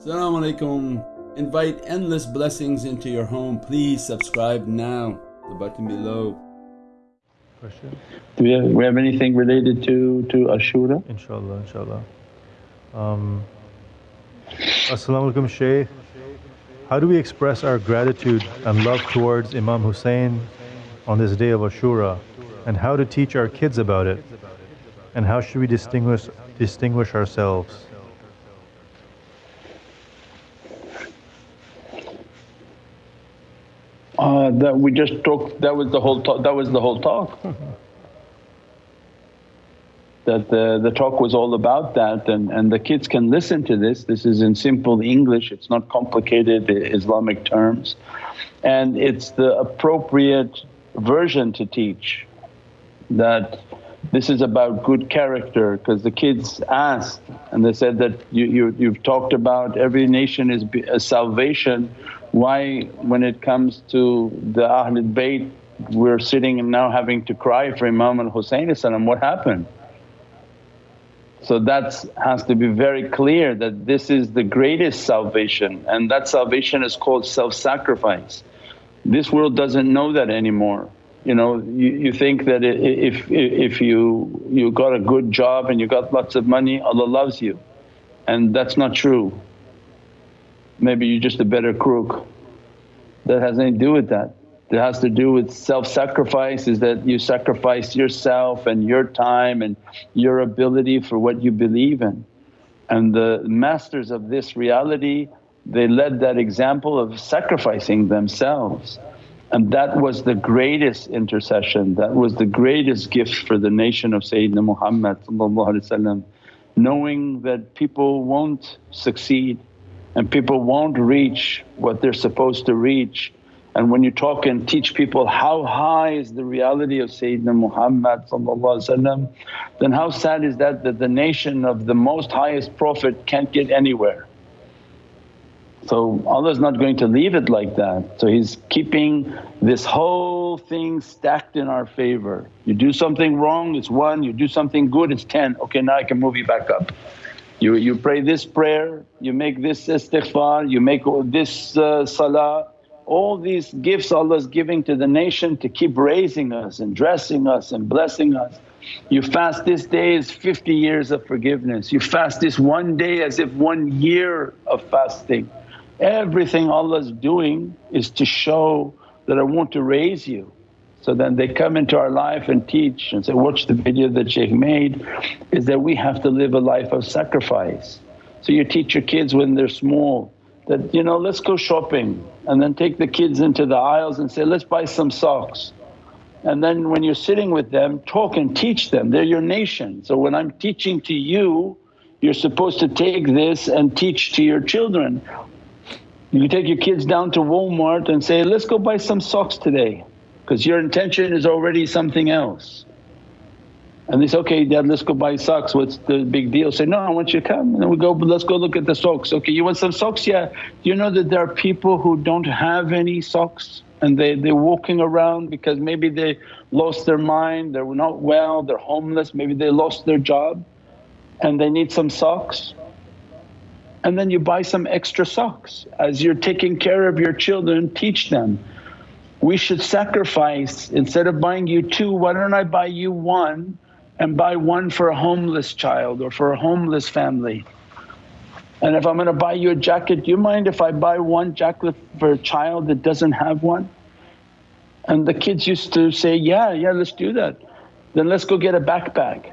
Assalamu alaikum. Invite endless blessings into your home. Please subscribe now, the button below. Question? Do we have, we have anything related to, to Ashura? Inshallah, inshallah. Um, As-salamu alaykum Shaykh. How do we express our gratitude and love towards Imam Hussein on this day of Ashura and how to teach our kids about it and how should we distinguish, distinguish ourselves? Uh, that we just talked, that was the whole talk, that was the whole talk. that the, the talk was all about that and, and the kids can listen to this. This is in simple English, it's not complicated Islamic terms and it's the appropriate version to teach that this is about good character because the kids asked and they said that you, you, you've talked about every nation is a salvation why when it comes to the Ahlul Bayt we're sitting and now having to cry for Imam al-Husayn what happened? So that has to be very clear that this is the greatest salvation and that salvation is called self-sacrifice. This world doesn't know that anymore. You know, you, you think that if, if you, you got a good job and you got lots of money Allah loves you and that's not true. Maybe you're just a better crook. That has nothing to do with that. It has to do with self-sacrifice is that you sacrifice yourself and your time and your ability for what you believe in. And the masters of this reality they led that example of sacrificing themselves and that was the greatest intercession, that was the greatest gift for the nation of Sayyidina Muhammad knowing that people won't succeed and people won't reach what they're supposed to reach and when you talk and teach people how high is the reality of Sayyidina Muhammad then how sad is that that the nation of the most highest Prophet can't get anywhere. So Allah's not going to leave it like that. So He's keeping this whole thing stacked in our favor. You do something wrong it's one, you do something good it's 10, okay now I can move you back up. You, you pray this prayer, you make this istighfar, you make this uh, salah all these gifts Allah's giving to the nation to keep raising us and dressing us and blessing us. You fast this day is 50 years of forgiveness, you fast this one day as if one year of fasting. Everything Allah's doing is to show that I want to raise you. So then they come into our life and teach and say, watch the video that Shaykh made is that we have to live a life of sacrifice. So you teach your kids when they're small that, you know, let's go shopping and then take the kids into the aisles and say, let's buy some socks. And then when you're sitting with them, talk and teach them, they're your nation. So when I'm teaching to you, you're supposed to take this and teach to your children. You take your kids down to Walmart and say, let's go buy some socks today because your intention is already something else. And they say, okay dad let's go buy socks, what's the big deal? Say, no I want you to come and then we go, let's go look at the socks. Okay you want some socks? Yeah. Do you know that there are people who don't have any socks and they, they're walking around because maybe they lost their mind, they're not well, they're homeless, maybe they lost their job and they need some socks and then you buy some extra socks. As you're taking care of your children, teach them. We should sacrifice instead of buying you two, why don't I buy you one and buy one for a homeless child or for a homeless family. And if I'm going to buy you a jacket, do you mind if I buy one jacket for a child that doesn't have one? And the kids used to say, yeah, yeah let's do that. Then let's go get a backpack.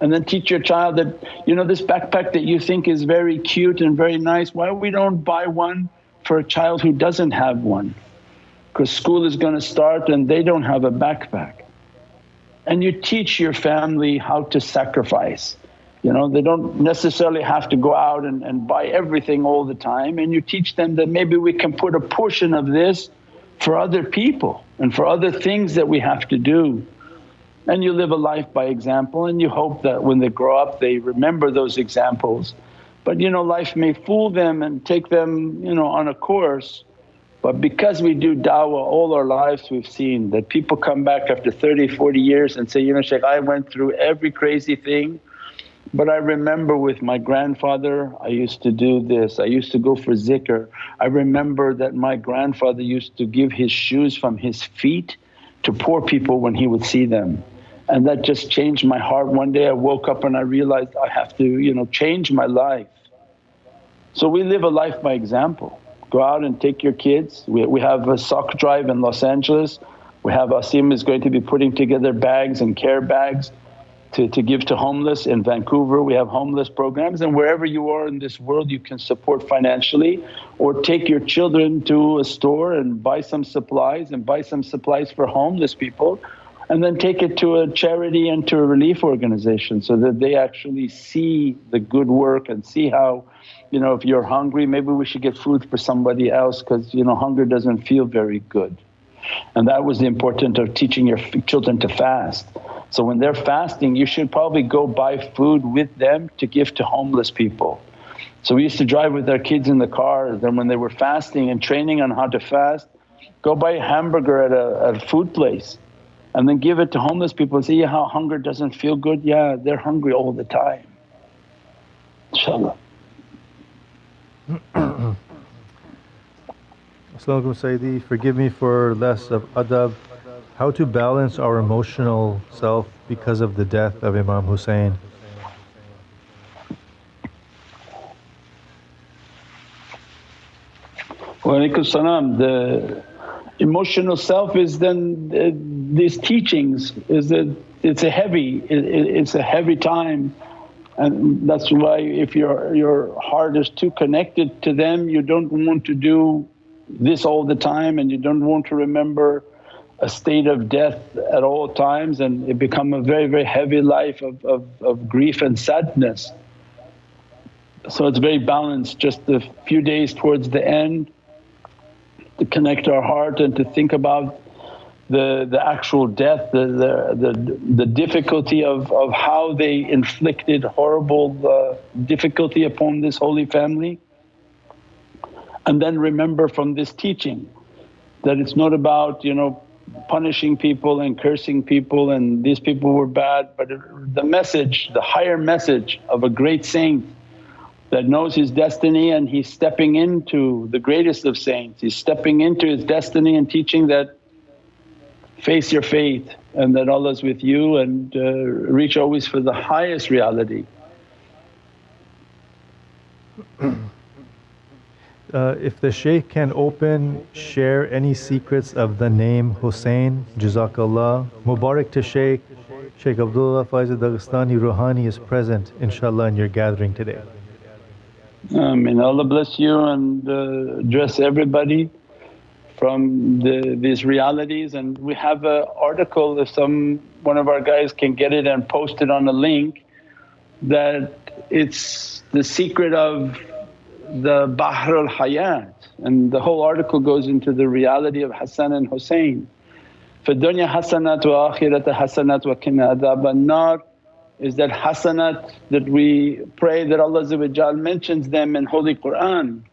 And then teach your child that, you know this backpack that you think is very cute and very nice, why we don't buy one for a child who doesn't have one? Because school is going to start and they don't have a backpack and you teach your family how to sacrifice. You know, they don't necessarily have to go out and, and buy everything all the time and you teach them that maybe we can put a portion of this for other people and for other things that we have to do. And you live a life by example and you hope that when they grow up they remember those examples. But you know life may fool them and take them you know on a course but because we do da'wah all our lives we've seen that people come back after 30, 40 years and say, you know Shaykh I went through every crazy thing But I remember with my grandfather I used to do this, I used to go for zikr. I remember that my grandfather used to give his shoes from his feet to poor people when he would see them. And that just changed my heart. One day I woke up and I realized I have to you know change my life. So we live a life by example. Go out and take your kids. We, we have a sock drive in Los Angeles. We have Asim is going to be putting together bags and care bags to, to give to homeless. In Vancouver we have homeless programs and wherever you are in this world you can support financially or take your children to a store and buy some supplies and buy some supplies for homeless people and then take it to a charity and to a relief organization so that they actually see the good work and see how you know if you're hungry maybe we should get food for somebody else because you know hunger doesn't feel very good. And that was the importance of teaching your children to fast. So when they're fasting you should probably go buy food with them to give to homeless people. So we used to drive with our kids in the car then when they were fasting and training on how to fast go buy a hamburger at a, at a food place and then give it to homeless people and see how hunger doesn't feel good yeah they're hungry all the time inshaAllah Assalamu Sayyidi, forgive me for less of adab. How to balance our emotional self because of the death of Imam Hussein? Wa alaikum salam. The emotional self is then uh, these teachings is that it's a heavy, it, it's a heavy time. And that's why if your, your heart is too connected to them you don't want to do this all the time and you don't want to remember a state of death at all times. And it become a very very heavy life of, of, of grief and sadness. So it's very balanced. Just a few days towards the end to connect our heart and to think about the, the actual death, the, the, the, the difficulty of, of how they inflicted horrible uh, difficulty upon this holy family. And then remember from this teaching that it's not about you know punishing people and cursing people and these people were bad but the message, the higher message of a great saint that knows his destiny and he's stepping into the greatest of saints. He's stepping into his destiny and teaching that face your faith and that Allah's with you and uh, reach always for the highest reality. Uh, if the Shaykh can open, share any secrets of the name Hussein, Jazakallah. Mubarak to Shaykh, Shaykh Abdullah Faiz Dagestani Ruhani is present inshaAllah in your gathering today. I mean Allah bless you and uh, address everybody from the, these realities. And we have an article if some one of our guys can get it and post it on a link that it's the secret of the Bahr al-Hayat. And the whole article goes into the reality of Hassan and Hussein. For dunya hasanat wa akhirat hasanat wa qina adhab nar is that hasanat that we pray that Allah mentions them in Holy Qur'an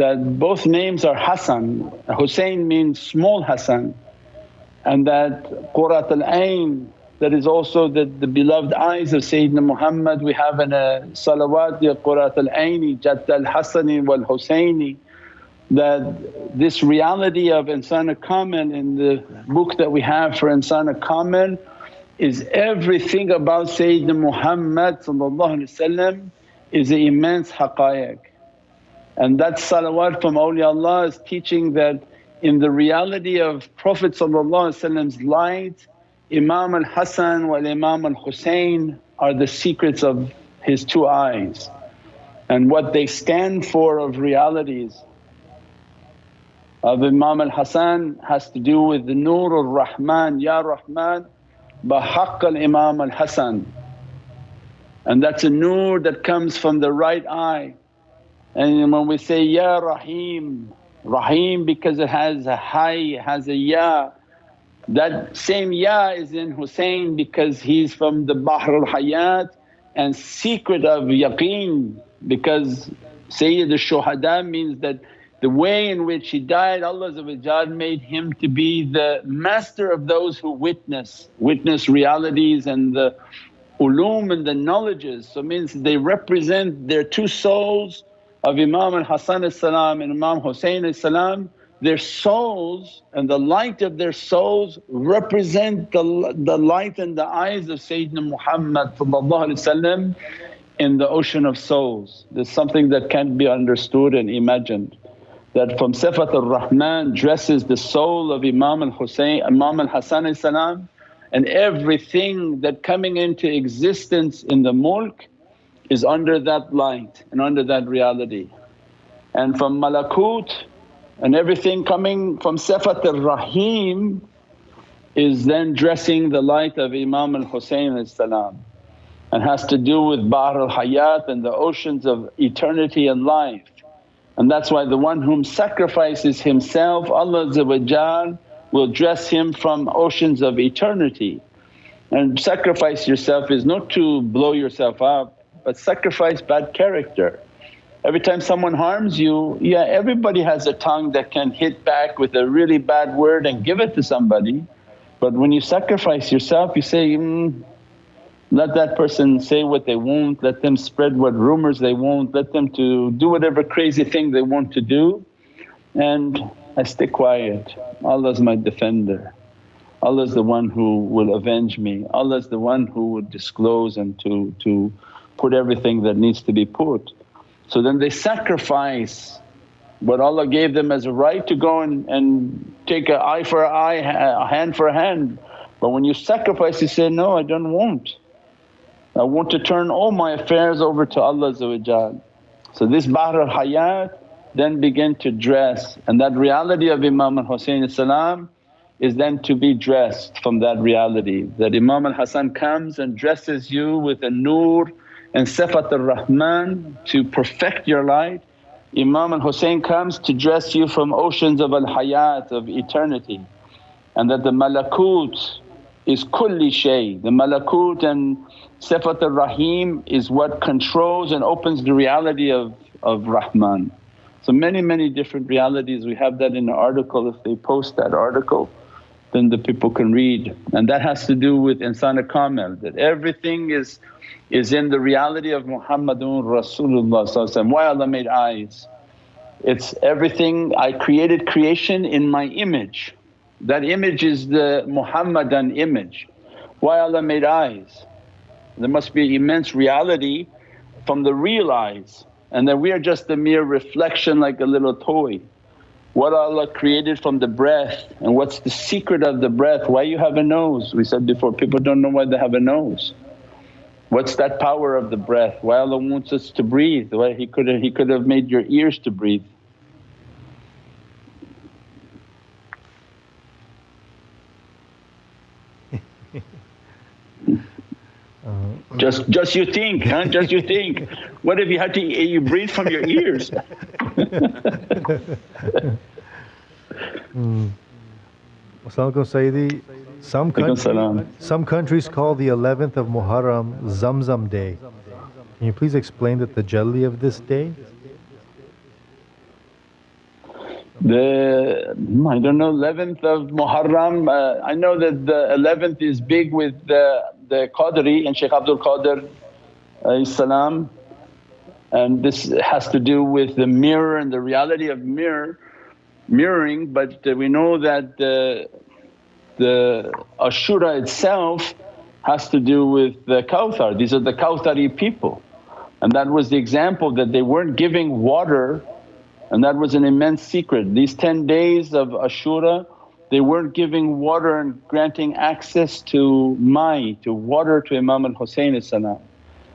that both names are Hassan, Hussein means small Hassan and that Qurat al-Ain that is also the, the beloved eyes of Sayyidina Muhammad. We have in a salawat, Ya Qurat al-Aini, Jadd al-Hassani wal-Husaini that this reality of Insan Kamil in the book that we have for Insan Kamil is everything about Sayyidina Muhammad is an immense haqqaiq. And that salawat from awliyaullah is teaching that in the reality of Prophet's light, Imam al-Hasan wal Imam al-Husayn are the secrets of his two eyes and what they stand for of realities. Of Imam al-Hasan has to do with the Nur al-Rahman, Ya Rahman bahaqq al-Imam al-Hasan and that's a nur that comes from the right eye and when we say, Ya Rahim, Rahim because it has a hay, has a Ya, that same Ya is in Hussein because he's from the Bahr al-Hayat and secret of yaqeen because Sayyid al-Shuhada means that the way in which he died Allah made him to be the master of those who witness, witness realities and the ulum and the knowledges. So means they represent their two souls of Imam al-Hasan salam and Imam salam their souls and the light of their souls represent the, the light in the eyes of Sayyidina Muhammad in the ocean of souls. There's something that can't be understood and imagined that from Sifat ar-Rahman dresses the soul of Imam al-Husayn, Imam al-Hasan salam and everything that coming into existence in the mulk is under that light and under that reality. And from malakut and everything coming from Sifat ar-Rahim is then dressing the light of Imam al-Husayn salam and has to do with Bahr al-Hayat and the oceans of eternity and life. And that's why the one whom sacrifices himself Allah will dress him from oceans of eternity. And sacrifice yourself is not to blow yourself up but sacrifice bad character. Every time someone harms you, yeah everybody has a tongue that can hit back with a really bad word and give it to somebody. But when you sacrifice yourself you say, mm, let that person say what they want, let them spread what rumours they want, let them to do whatever crazy thing they want to do and I stay quiet. Allah's my defender. Allah's the one who will avenge me, Allah's the one who will disclose and to, to put everything that needs to be put. So then they sacrifice what Allah gave them as a right to go and, and take an eye for an eye, a hand for a hand. But when you sacrifice you say, no I don't want, I want to turn all my affairs over to Allah So this Bahr al-Hayat then begin to dress and that reality of Imam al-Husayn is then to be dressed from that reality that Imam al-Hasan comes and dresses you with a nur and Sifat ar-Rahman to perfect your light. Imam al-Husayn comes to dress you from oceans of al-hayat of eternity and that the malakut is kulli shay. The malakut and Sifat ar-Rahim is what controls and opens the reality of, of Rahman. So many, many different realities, we have that in the article if they post that article then the people can read. And that has to do with insan kamil that everything is is in the reality of Muhammadun Rasulullah Why Allah made eyes? It's everything I created creation in my image. That image is the Muhammadan image. Why Allah made eyes? There must be immense reality from the real eyes and that we are just a mere reflection like a little toy. What Allah created from the breath and what's the secret of the breath, why you have a nose? We said before people don't know why they have a nose. What's that power of the breath? Why Allah wants us to breathe? Why He could have, he could have made your ears to breathe. Just just you think, huh? Just you think. What if you had to you breathe from your ears? mm. Sayyidi. Some, country, some countries call the 11th of Muharram Zamzam Day. Can you please explain the tajalli of this day? The I don't know 11th of Muharram. Uh, I know that the 11th is big with the the Qadri and Shaykh Abdul Qadir salam, and this has to do with the mirror and the reality of mirror mirroring. But uh, we know that the the Ashura itself has to do with the Kawthar, these are the Kawthari people. And that was the example that they weren't giving water and that was an immense secret. These 10 days of Ashura they weren't giving water and granting access to Mai, to water to Imam al-Husayn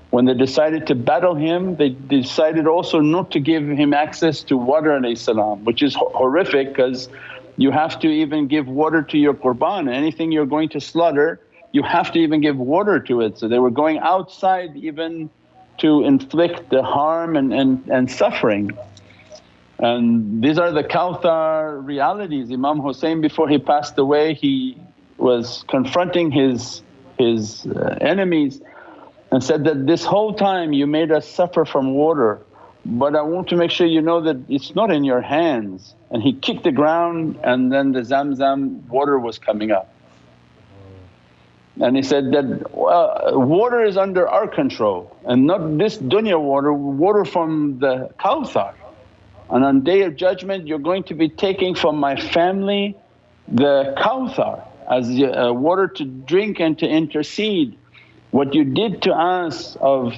When they decided to battle him they decided also not to give him access to water which is horrific because you have to even give water to your qurban, anything you're going to slaughter you have to even give water to it. So they were going outside even to inflict the harm and, and, and suffering. And these are the Kawthar realities. Imam Hussein before he passed away he was confronting his, his uh, enemies and said that, this whole time you made us suffer from water but I want to make sure you know that it's not in your hands. And he kicked the ground and then the Zamzam water was coming up. And he said that water is under our control and not this dunya water, water from the Kawthar. And on Day of Judgment you're going to be taking from my family the Kawthar as uh, water to drink and to intercede. What you did to us of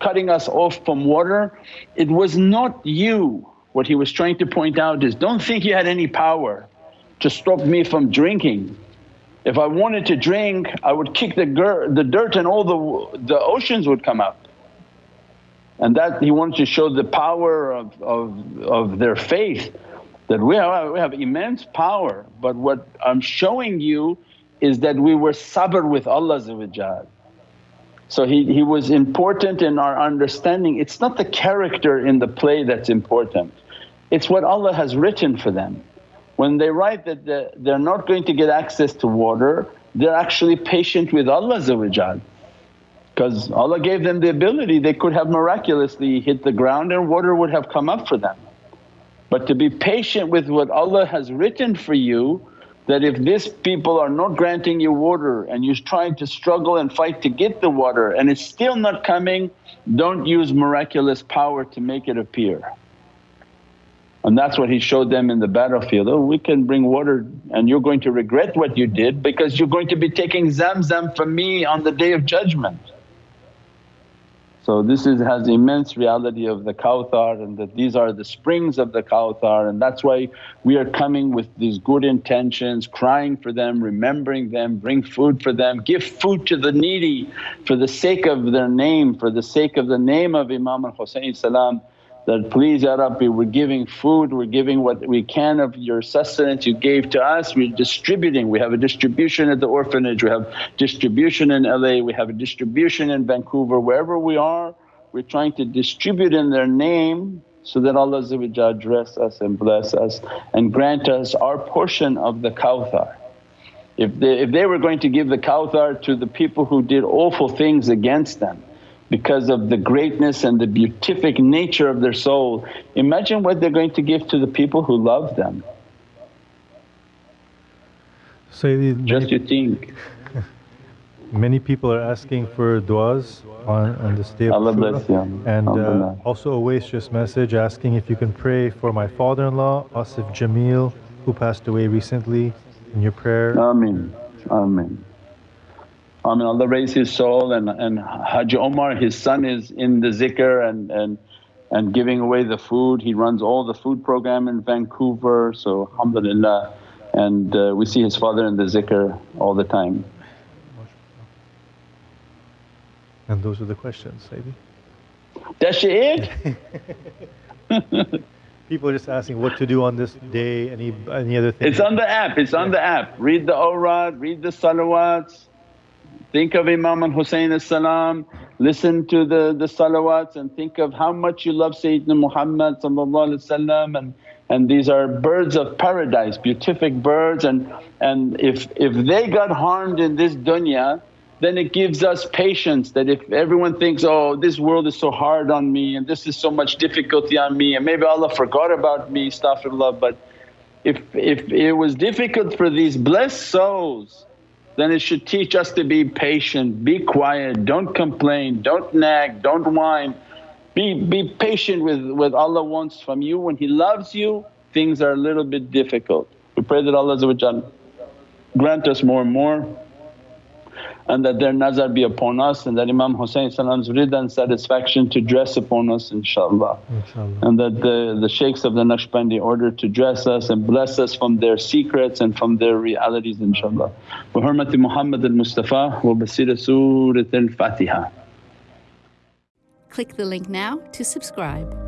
cutting us off from water, it was not you. What he was trying to point out is, don't think you had any power to stop me from drinking. If I wanted to drink I would kick the, the dirt and all the, the oceans would come up. And that he wanted to show the power of, of, of their faith that we have, we have immense power but what I'm showing you is that we were sabr with Allah so he, he was important in our understanding, it's not the character in the play that's important, it's what Allah has written for them. When they write that they're not going to get access to water, they're actually patient with Allah because Allah gave them the ability, they could have miraculously hit the ground and water would have come up for them. But to be patient with what Allah has written for you that if these people are not granting you water and you're trying to struggle and fight to get the water and it's still not coming, don't use miraculous power to make it appear. And that's what he showed them in the battlefield, oh we can bring water and you're going to regret what you did because you're going to be taking zamzam from me on the Day of Judgment. So this is, has immense reality of the Kawthar and that these are the springs of the Kawthar and that's why we are coming with these good intentions, crying for them, remembering them, bring food for them, give food to the needy for the sake of their name, for the sake of the name of Imam al-Husayn salam that, please Ya Rabbi we're giving food, we're giving what we can of your sustenance you gave to us, we're distributing. We have a distribution at the orphanage, we have distribution in LA, we have a distribution in Vancouver, wherever we are we're trying to distribute in their name so that Allah dress us and bless us and grant us our portion of the Kawthar. If they, if they were going to give the Kawthar to the people who did awful things against them, because of the greatness and the beatific nature of their soul. Imagine what they're going to give to the people who love them. Sayyidi, Just you think. many people are asking for du'as on, on this day of Allah Ashura. bless you. And uh, also a waste just message asking if you can pray for my father-in-law Asif Jamil who passed away recently in your prayer. Ameen, Ameen. I mean Allah raise his soul and, and Haji Omar his son is in the zikr and, and, and giving away the food. He runs all the food program in Vancouver so alhamdulillah and uh, we see his father in the zikr all the time. And those are the questions, Sayyidi. That's it? People are just asking what to do on this day, any any other thing. It's on the app, it's on the app. Read the awrad, read the salawats, Think of Imam al-Husayn salam, listen to the, the salawats and think of how much you love Sayyidina Muhammad and and these are birds of paradise, beatific birds and, and if, if they got harmed in this dunya then it gives us patience that if everyone thinks, oh this world is so hard on me and this is so much difficulty on me and maybe Allah forgot about me astaghfirullah but if, if it was difficult for these blessed souls then it should teach us to be patient, be quiet, don't complain, don't nag, don't whine. Be, be patient with what Allah wants from you. When He loves you things are a little bit difficult. We pray that Allah grant us more and more and that their nazar be upon us and that Imam Husayn's rida and satisfaction to dress upon us inshaAllah. And that the, the shaykhs of the Naqshbandi order to dress us and bless us from their secrets and from their realities inshaAllah. Wa hurmati Muhammad al-Mustafa wa bi sirri Surat al-Fatiha. Click the link now to subscribe.